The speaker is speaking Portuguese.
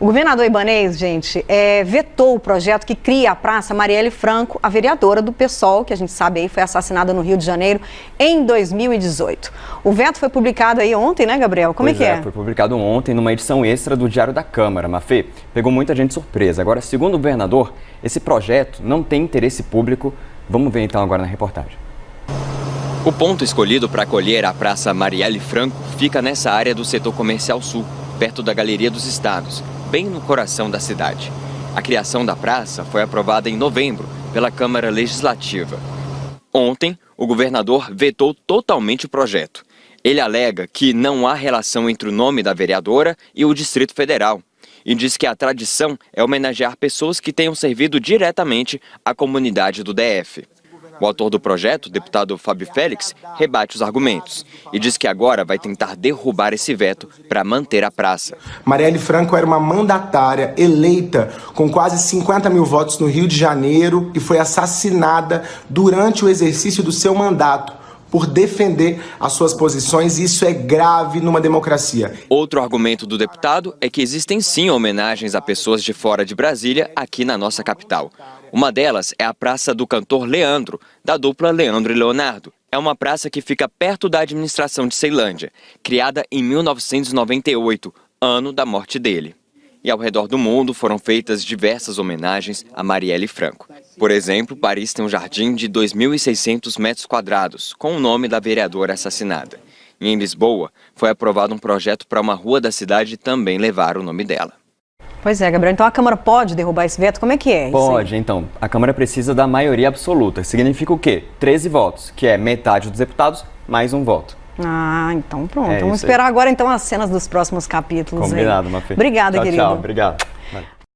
O governador Ibanez, gente, é, vetou o projeto que cria a Praça Marielle Franco, a vereadora do PSOL, que a gente sabe aí foi assassinada no Rio de Janeiro em 2018. O veto foi publicado aí ontem, né, Gabriel? Como pois é que é? é? Foi publicado ontem numa edição extra do Diário da Câmara, Mafê. Pegou muita gente surpresa. Agora, segundo o governador, esse projeto não tem interesse público. Vamos ver então agora na reportagem. O ponto escolhido para acolher a Praça Marielle Franco fica nessa área do setor comercial sul, perto da Galeria dos Estados, bem no coração da cidade. A criação da praça foi aprovada em novembro pela Câmara Legislativa. Ontem, o governador vetou totalmente o projeto. Ele alega que não há relação entre o nome da vereadora e o Distrito Federal e diz que a tradição é homenagear pessoas que tenham servido diretamente à comunidade do DF. O autor do projeto, deputado Fábio Félix, rebate os argumentos e diz que agora vai tentar derrubar esse veto para manter a praça. Marielle Franco era uma mandatária eleita com quase 50 mil votos no Rio de Janeiro e foi assassinada durante o exercício do seu mandato por defender as suas posições e isso é grave numa democracia. Outro argumento do deputado é que existem sim homenagens a pessoas de fora de Brasília aqui na nossa capital. Uma delas é a Praça do Cantor Leandro, da dupla Leandro e Leonardo. É uma praça que fica perto da administração de Ceilândia, criada em 1998, ano da morte dele. E ao redor do mundo foram feitas diversas homenagens a Marielle Franco. Por exemplo, Paris tem um jardim de 2.600 metros quadrados, com o nome da vereadora assassinada. E em Lisboa, foi aprovado um projeto para uma rua da cidade também levar o nome dela. Pois é, Gabriel. Então a Câmara pode derrubar esse veto? Como é que é? Pode, então. A Câmara precisa da maioria absoluta. Significa o quê? 13 votos, que é metade dos deputados mais um voto. Ah, então pronto. É Vamos esperar agora então as cenas dos próximos capítulos. Combinado, Mafê. Obrigada, tchau, querido. Tchau, obrigado.